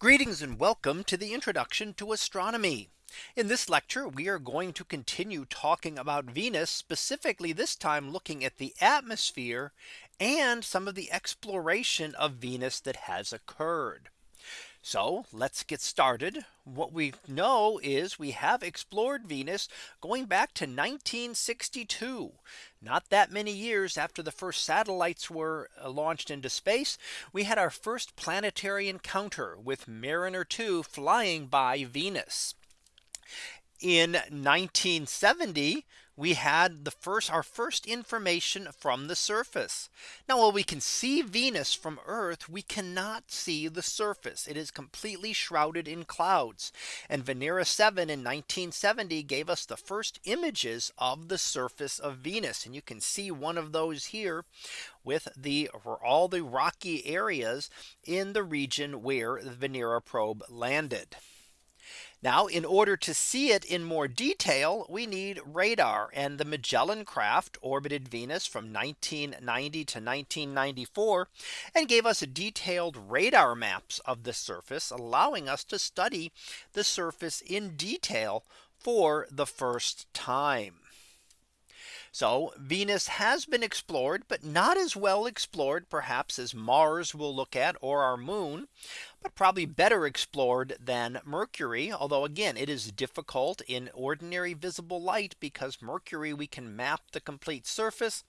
Greetings and welcome to the introduction to astronomy. In this lecture, we are going to continue talking about Venus, specifically this time looking at the atmosphere and some of the exploration of Venus that has occurred. So let's get started. What we know is we have explored Venus going back to 1962. Not that many years after the first satellites were uh, launched into space, we had our first planetary encounter with Mariner 2 flying by Venus. In 1970, we had the first our first information from the surface. Now while we can see Venus from Earth, we cannot see the surface. It is completely shrouded in clouds. And Venera 7 in 1970 gave us the first images of the surface of Venus. And you can see one of those here with the all the rocky areas in the region where the Venera probe landed. Now in order to see it in more detail, we need radar and the Magellan craft orbited Venus from 1990 to 1994 and gave us detailed radar maps of the surface, allowing us to study the surface in detail for the first time. So Venus has been explored, but not as well explored perhaps as Mars will look at or our moon, but probably better explored than Mercury. Although again, it is difficult in ordinary visible light because Mercury we can map the complete surface.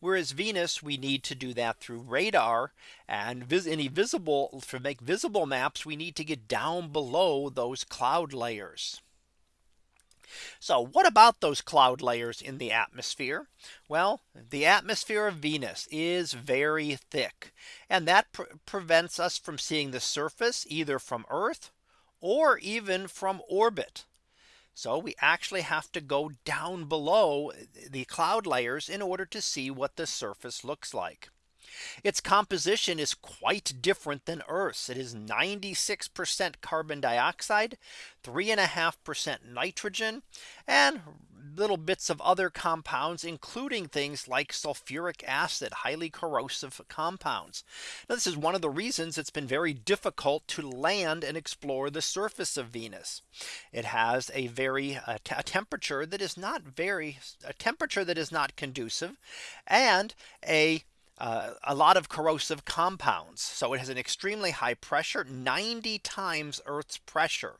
Whereas Venus we need to do that through radar and any visible to make visible maps we need to get down below those cloud layers. So what about those cloud layers in the atmosphere? Well, the atmosphere of Venus is very thick. And that pre prevents us from seeing the surface either from Earth or even from orbit. So we actually have to go down below the cloud layers in order to see what the surface looks like. Its composition is quite different than Earth's. It is 96% carbon dioxide, three and a half percent nitrogen, and little bits of other compounds, including things like sulfuric acid, highly corrosive compounds. Now, this is one of the reasons it's been very difficult to land and explore the surface of Venus. It has a very uh, a temperature that is not very a temperature that is not conducive and a uh, a lot of corrosive compounds. So it has an extremely high pressure 90 times Earth's pressure.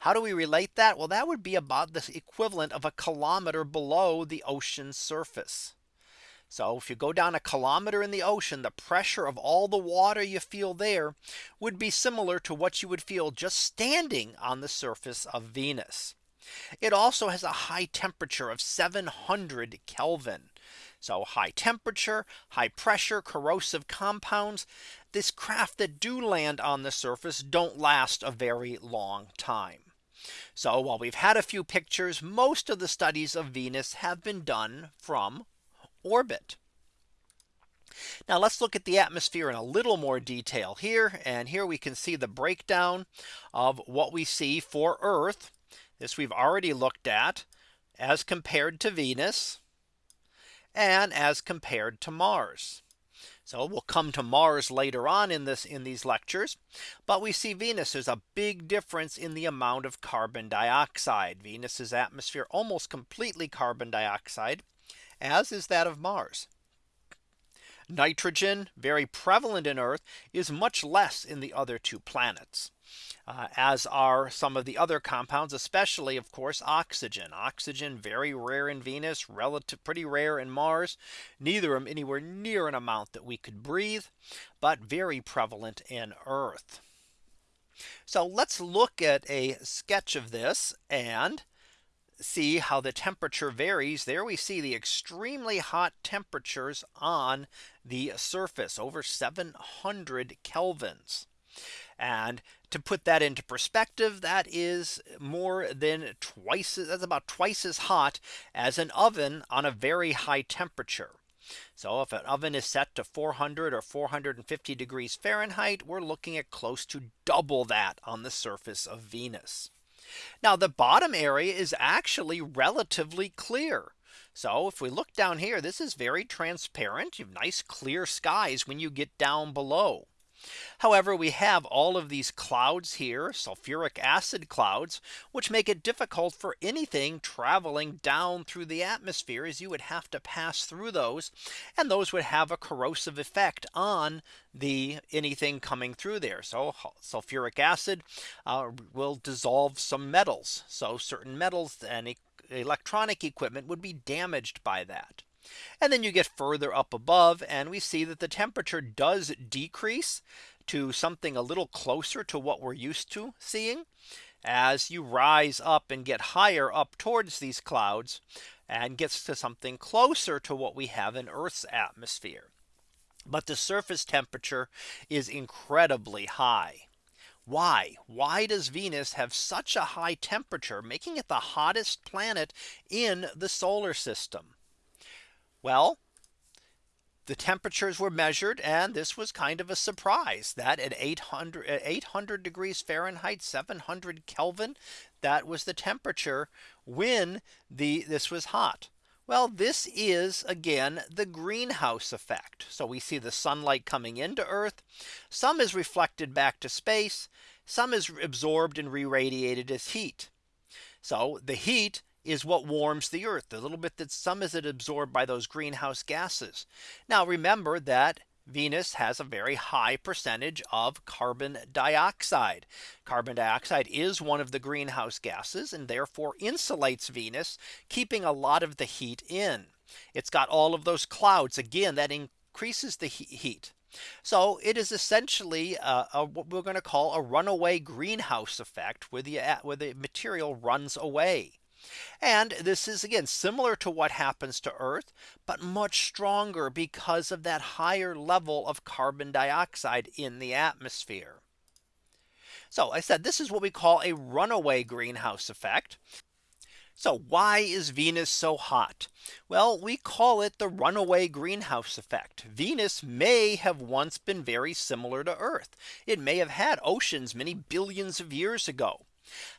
How do we relate that? Well, that would be about the equivalent of a kilometer below the ocean surface. So if you go down a kilometer in the ocean, the pressure of all the water you feel there would be similar to what you would feel just standing on the surface of Venus. It also has a high temperature of 700 Kelvin. So high temperature, high pressure, corrosive compounds. This craft that do land on the surface don't last a very long time. So while we've had a few pictures, most of the studies of Venus have been done from orbit. Now let's look at the atmosphere in a little more detail here. And here we can see the breakdown of what we see for Earth. This we've already looked at as compared to Venus and as compared to Mars. So we'll come to Mars later on in this in these lectures. But we see Venus there's a big difference in the amount of carbon dioxide. Venus's atmosphere almost completely carbon dioxide, as is that of Mars. Nitrogen very prevalent in Earth is much less in the other two planets. Uh, as are some of the other compounds, especially, of course, oxygen. Oxygen very rare in Venus, relative pretty rare in Mars, neither of them anywhere near an amount that we could breathe, but very prevalent in Earth. So let's look at a sketch of this and see how the temperature varies. There we see the extremely hot temperatures on the surface over 700 kelvins. And to put that into perspective, that is more than twice that's about twice as hot as an oven on a very high temperature. So if an oven is set to 400 or 450 degrees Fahrenheit, we're looking at close to double that on the surface of Venus. Now the bottom area is actually relatively clear. So if we look down here, this is very transparent. You have nice clear skies when you get down below. However, we have all of these clouds here, sulfuric acid clouds, which make it difficult for anything traveling down through the atmosphere as you would have to pass through those. And those would have a corrosive effect on the anything coming through there. So sulfuric acid uh, will dissolve some metals. So certain metals and electronic equipment would be damaged by that. And then you get further up above and we see that the temperature does decrease to something a little closer to what we're used to seeing as you rise up and get higher up towards these clouds and gets to something closer to what we have in Earth's atmosphere. But the surface temperature is incredibly high. Why? Why does Venus have such a high temperature, making it the hottest planet in the solar system? Well, the temperatures were measured and this was kind of a surprise that at 800 800 degrees Fahrenheit 700 Kelvin that was the temperature when the this was hot. Well, this is again the greenhouse effect. So we see the sunlight coming into Earth. Some is reflected back to space. Some is absorbed and re-radiated as heat. So the heat is what warms the earth the little bit that some is it absorbed by those greenhouse gases. Now remember that Venus has a very high percentage of carbon dioxide. Carbon dioxide is one of the greenhouse gases and therefore insulates Venus, keeping a lot of the heat in. It's got all of those clouds again that increases the heat. So it is essentially a, a, what we're going to call a runaway greenhouse effect where the uh, where the material runs away. And this is again similar to what happens to Earth, but much stronger because of that higher level of carbon dioxide in the atmosphere. So I said this is what we call a runaway greenhouse effect. So why is Venus so hot? Well, we call it the runaway greenhouse effect. Venus may have once been very similar to Earth. It may have had oceans many billions of years ago.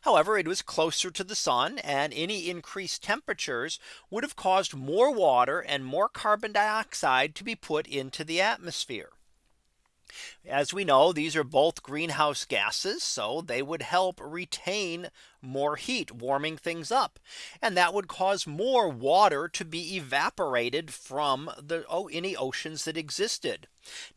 However, it was closer to the sun and any increased temperatures would have caused more water and more carbon dioxide to be put into the atmosphere. As we know, these are both greenhouse gases. So they would help retain more heat warming things up. And that would cause more water to be evaporated from the oh, any oceans that existed.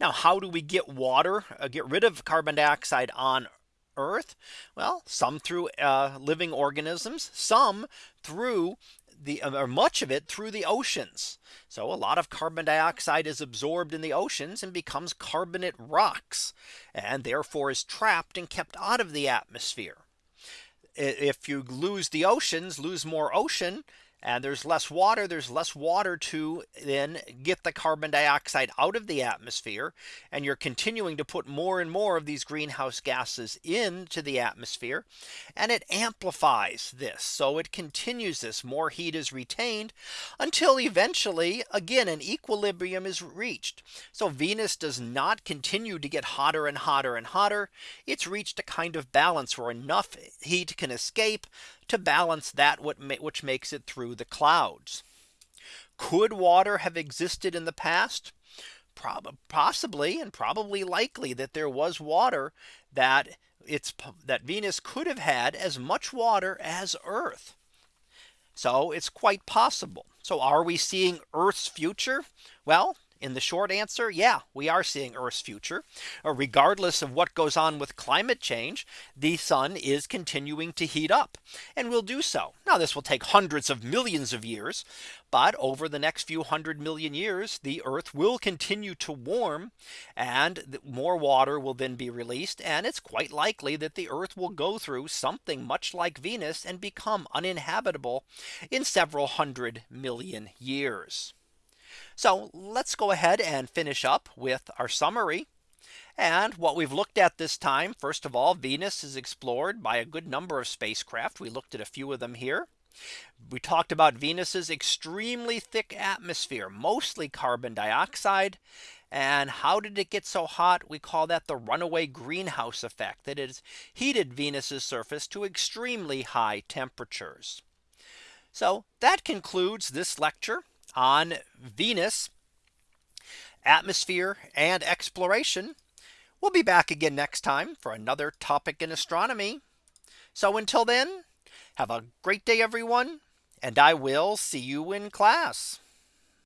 Now, how do we get water, uh, get rid of carbon dioxide on Earth? Well, some through uh, living organisms, some through the or much of it through the oceans. So a lot of carbon dioxide is absorbed in the oceans and becomes carbonate rocks and therefore is trapped and kept out of the atmosphere. If you lose the oceans, lose more ocean, and there's less water there's less water to then get the carbon dioxide out of the atmosphere. And you're continuing to put more and more of these greenhouse gases into the atmosphere. And it amplifies this. So it continues this. More heat is retained until eventually again an equilibrium is reached. So Venus does not continue to get hotter and hotter and hotter. It's reached a kind of balance where enough heat can escape to balance that what which makes it through the clouds. Could water have existed in the past? Prob possibly and probably likely that there was water that it's that Venus could have had as much water as Earth. So it's quite possible. So are we seeing Earth's future? Well, in the short answer, yeah, we are seeing Earth's future. Uh, regardless of what goes on with climate change, the sun is continuing to heat up and will do so. Now this will take hundreds of millions of years. But over the next few hundred million years, the Earth will continue to warm and more water will then be released. And it's quite likely that the Earth will go through something much like Venus and become uninhabitable in several hundred million years. So let's go ahead and finish up with our summary. And what we've looked at this time, first of all, Venus is explored by a good number of spacecraft. We looked at a few of them here. We talked about Venus's extremely thick atmosphere, mostly carbon dioxide. And how did it get so hot? We call that the runaway greenhouse effect that has heated Venus's surface to extremely high temperatures. So that concludes this lecture on Venus, atmosphere and exploration. We'll be back again next time for another topic in astronomy. So until then, have a great day, everyone, and I will see you in class.